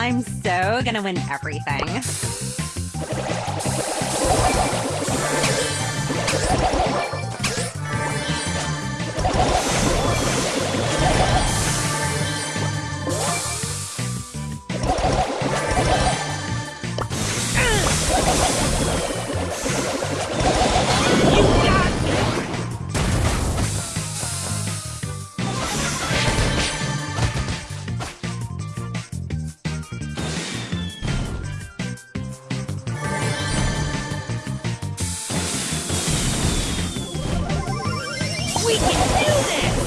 I'm so gonna win everything. We can do this!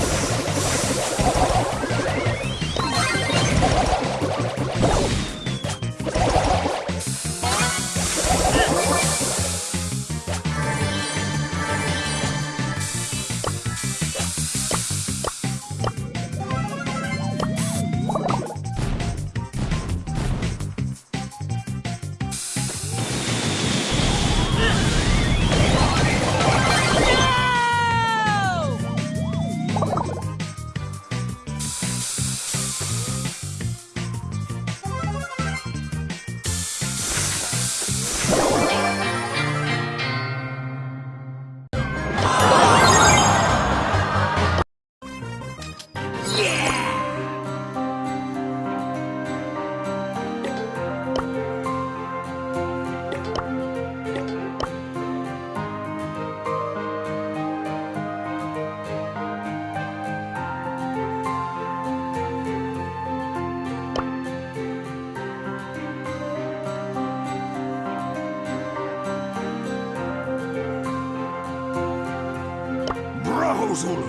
Zulu!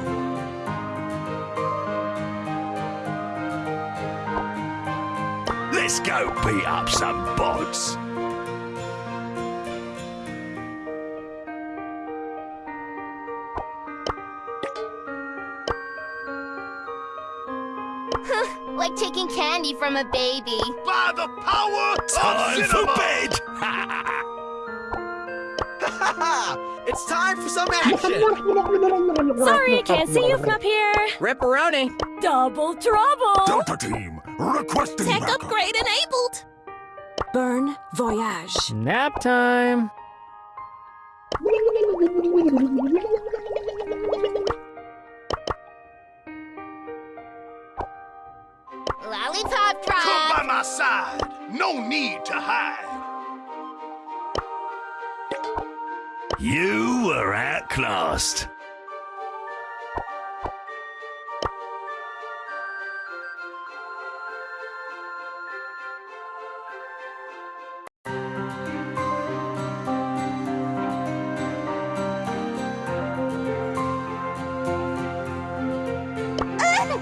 Let's go beat up some bots. Like taking candy from a baby. By the power Time for bed! it's time for some action! Sorry, I can't see you from up here. Ripperoni! Double trouble! Delta Team, requesting Tech backup. upgrade enabled! Burn Voyage. Nap time. Lollipop Come by my side. No need to hide. You were outclassed.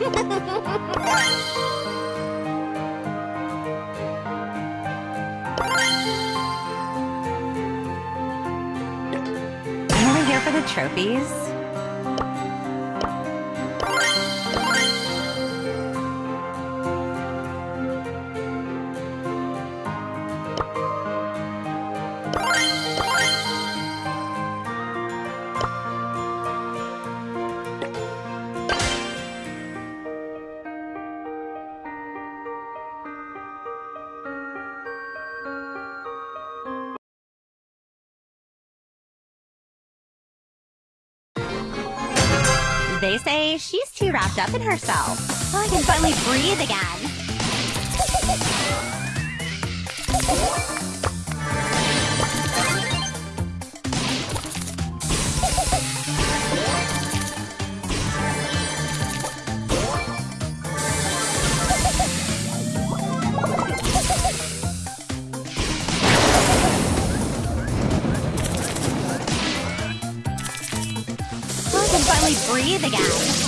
Anyone the trophies? They say she's too wrapped up in herself. I can finally breathe again. finally breathe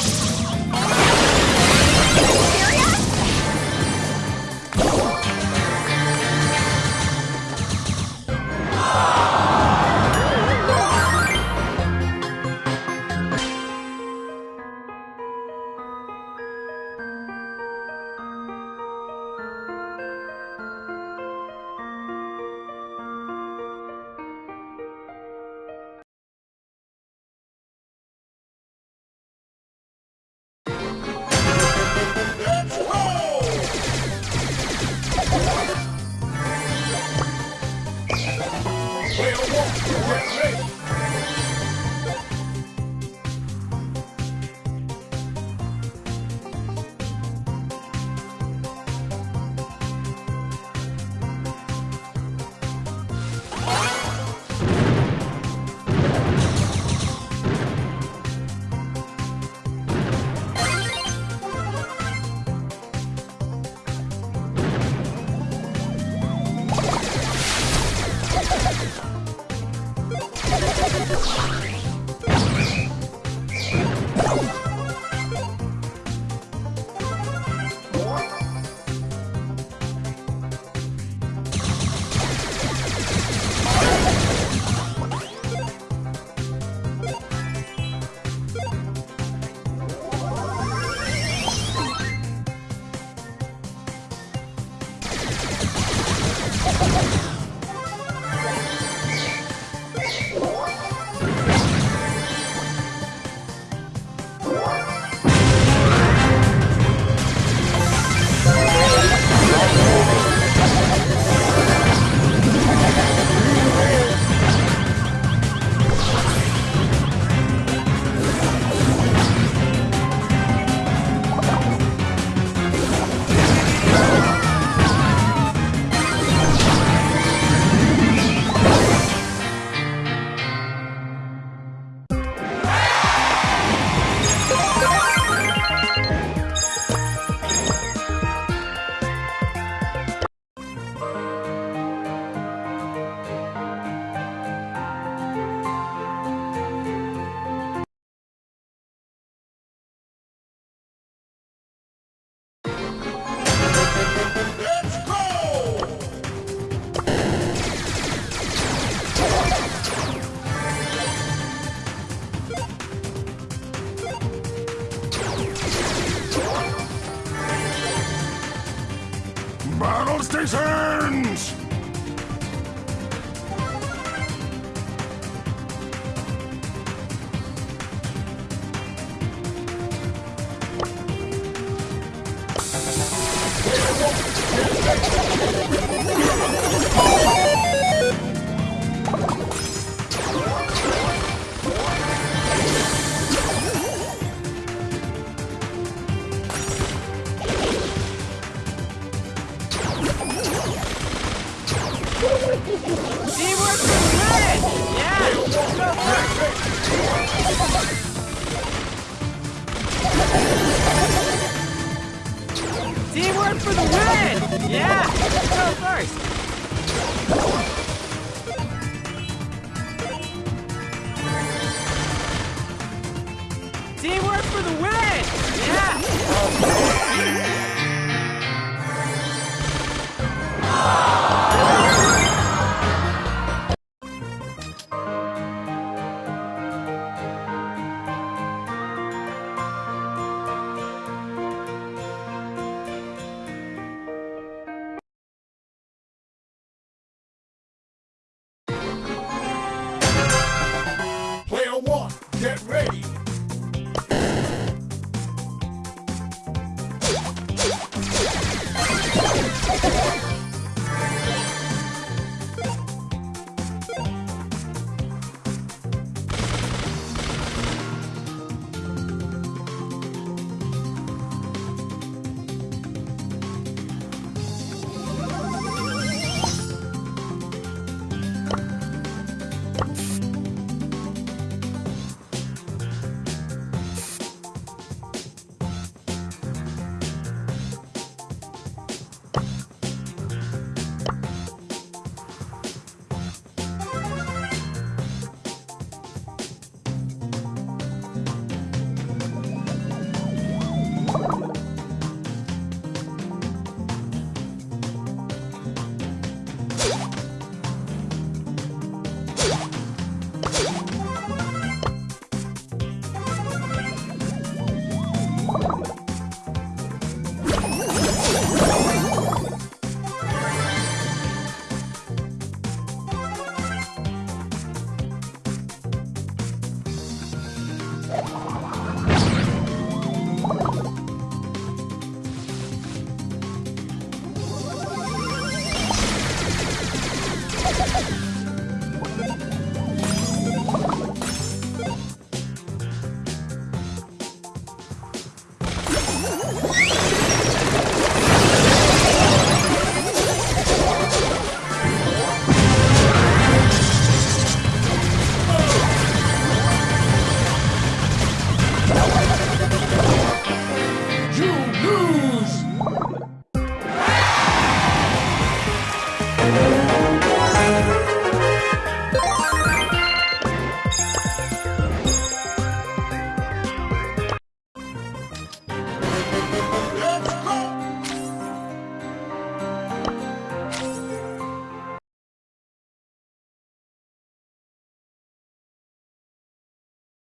Teamwork the win! Yeah! Go For the win! Yeah! Go first! Woo!